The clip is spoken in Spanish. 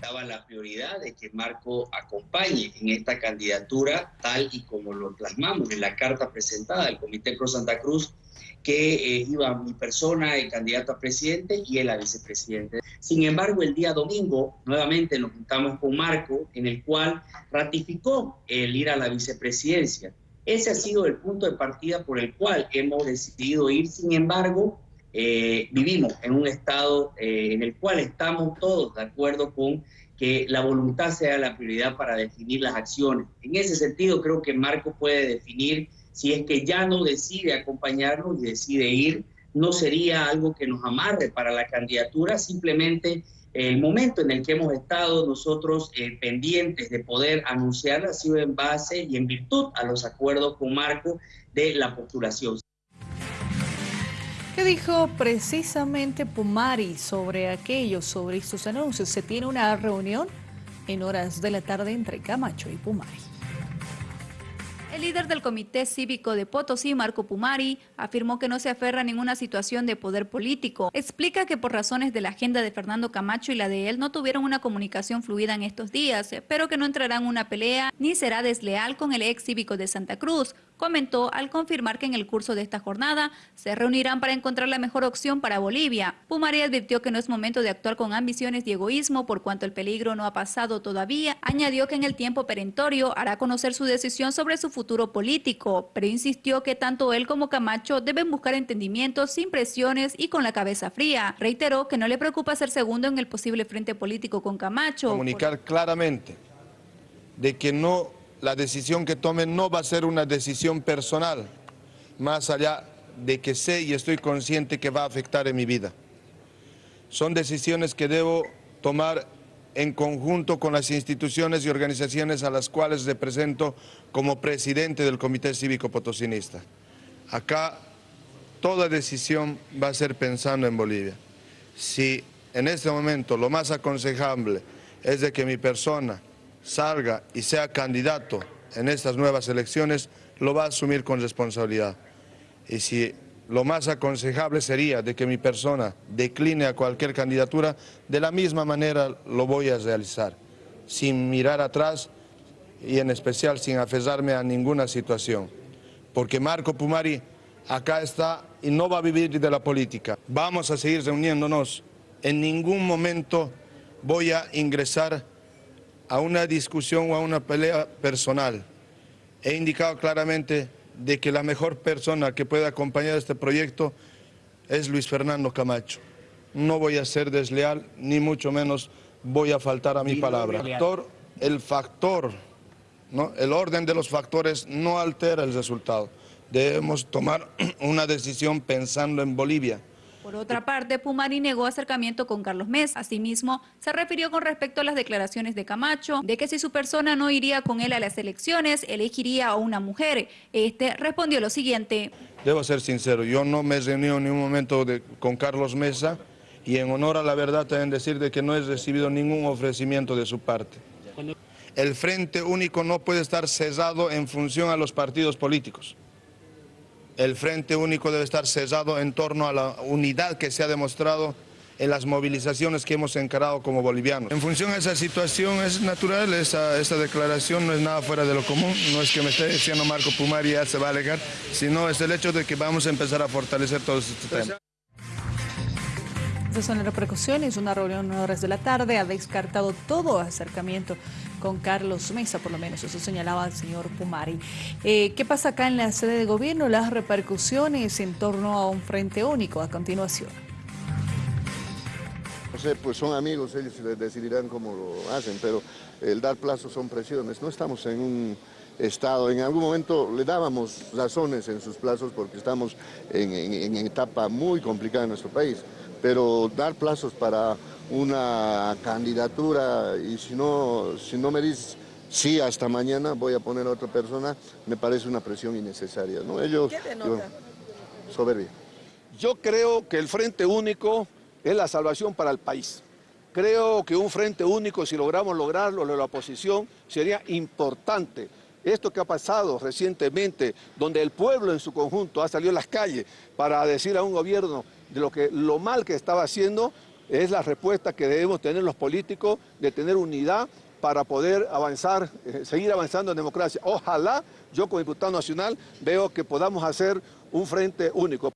estaba la prioridad de que Marco acompañe en esta candidatura tal y como lo plasmamos en la carta presentada del Comité Pro Santa Cruz que eh, iba mi persona, el candidato a presidente y él a vicepresidente. Sin embargo, el día domingo nuevamente nos juntamos con Marco, en el cual ratificó el ir a la vicepresidencia. Ese ha sido el punto de partida por el cual hemos decidido ir. Sin embargo, eh, vivimos en un estado eh, en el cual estamos todos de acuerdo con que la voluntad sea la prioridad para definir las acciones. En ese sentido, creo que Marco puede definir si es que ya no decide acompañarnos y decide ir, no sería algo que nos amarre para la candidatura, simplemente el momento en el que hemos estado nosotros eh, pendientes de poder anunciar ha sido en base y en virtud a los acuerdos con Marco de la postulación. ¿Qué dijo precisamente Pumari sobre aquello, sobre estos anuncios? Se tiene una reunión en horas de la tarde entre Camacho y Pumari. El líder del Comité Cívico de Potosí, Marco Pumari, afirmó que no se aferra a ninguna situación de poder político. Explica que por razones de la agenda de Fernando Camacho y la de él no tuvieron una comunicación fluida en estos días, pero que no entrará en una pelea ni será desleal con el ex cívico de Santa Cruz, comentó al confirmar que en el curso de esta jornada se reunirán para encontrar la mejor opción para Bolivia. Pumari advirtió que no es momento de actuar con ambiciones y egoísmo por cuanto el peligro no ha pasado todavía. Añadió que en el tiempo perentorio hará conocer su decisión sobre su futuro político, pero insistió que tanto él como Camacho deben buscar entendimientos sin presiones y con la cabeza fría. Reiteró que no le preocupa ser segundo en el posible frente político con Camacho. Comunicar claramente de que no la decisión que tomen no va a ser una decisión personal, más allá de que sé y estoy consciente que va a afectar en mi vida. Son decisiones que debo tomar en conjunto con las instituciones y organizaciones a las cuales represento como presidente del Comité Cívico Potosinista. Acá toda decisión va a ser pensando en Bolivia. Si en este momento lo más aconsejable es de que mi persona salga y sea candidato en estas nuevas elecciones, lo va a asumir con responsabilidad. Y si lo más aconsejable sería de que mi persona decline a cualquier candidatura, de la misma manera lo voy a realizar, sin mirar atrás y en especial sin aferrarme a ninguna situación. Porque Marco Pumari acá está y no va a vivir de la política. Vamos a seguir reuniéndonos. En ningún momento voy a ingresar a una discusión o a una pelea personal. He indicado claramente de que la mejor persona que puede acompañar este proyecto es Luis Fernando Camacho. No voy a ser desleal, ni mucho menos voy a faltar a mi palabra. El factor, ¿no? el orden de los factores no altera el resultado. Debemos tomar una decisión pensando en Bolivia. Por otra parte, Pumari negó acercamiento con Carlos Mesa. Asimismo, se refirió con respecto a las declaraciones de Camacho, de que si su persona no iría con él a las elecciones, elegiría a una mujer. Este respondió lo siguiente. Debo ser sincero, yo no me he reunido en ningún momento con Carlos Mesa y en honor a la verdad también decir de que no he recibido ningún ofrecimiento de su parte. El Frente Único no puede estar cesado en función a los partidos políticos el Frente Único debe estar cesado en torno a la unidad que se ha demostrado en las movilizaciones que hemos encarado como bolivianos. En función a esa situación es natural, esa, declaración no es nada fuera de lo común, no es que me esté diciendo Marco Pumari ya se va a alegar, sino es el hecho de que vamos a empezar a fortalecer todos estos temas. Estas son las repercusiones. Una reunión a horas de la tarde ha descartado todo acercamiento con Carlos Mesa, por lo menos eso señalaba el señor Pumari. Eh, ¿Qué pasa acá en la sede de gobierno? Las repercusiones en torno a un frente único a continuación. No sé, pues son amigos, ellos decidirán cómo lo hacen, pero el dar plazos son presiones. No estamos en un estado, en algún momento le dábamos razones en sus plazos porque estamos en, en etapa muy complicada en nuestro país pero dar plazos para una candidatura y si no, si no me dices sí hasta mañana voy a poner a otra persona, me parece una presión innecesaria. ¿no? Ellos, ¿Qué denota? soberbia. Yo creo que el Frente Único es la salvación para el país. Creo que un Frente Único, si logramos lograrlo, de la oposición, sería importante. Esto que ha pasado recientemente, donde el pueblo en su conjunto ha salido a las calles para decir a un gobierno de lo, que, lo mal que estaba haciendo, es la respuesta que debemos tener los políticos de tener unidad para poder avanzar, eh, seguir avanzando en democracia. Ojalá yo como diputado nacional veo que podamos hacer un frente único.